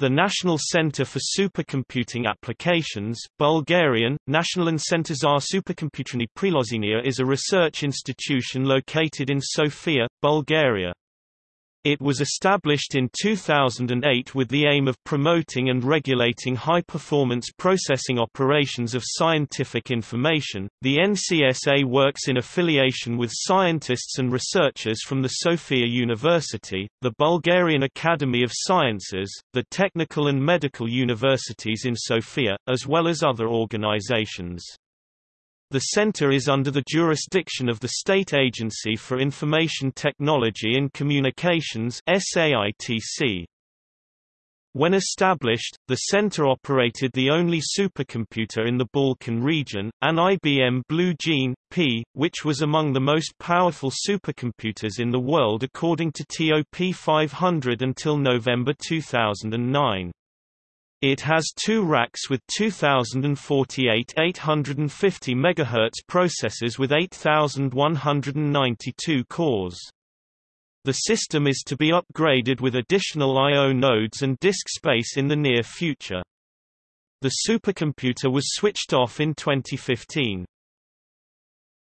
The National Center for Supercomputing Applications Bulgarian, National Center za supercomputerni Priloženia is a research institution located in Sofia, Bulgaria. It was established in 2008 with the aim of promoting and regulating high-performance processing operations of scientific information. The NCSA works in affiliation with scientists and researchers from the Sofia University, the Bulgarian Academy of Sciences, the technical and medical universities in Sofia, as well as other organizations. The center is under the jurisdiction of the State Agency for Information Technology and Communications SAITC. When established, the center operated the only supercomputer in the Balkan region, an IBM Blue Gene, P, which was among the most powerful supercomputers in the world according to TOP 500 until November 2009. It has two racks with 2048 850 MHz processors with 8192 cores. The system is to be upgraded with additional I.O. nodes and disk space in the near future. The supercomputer was switched off in 2015.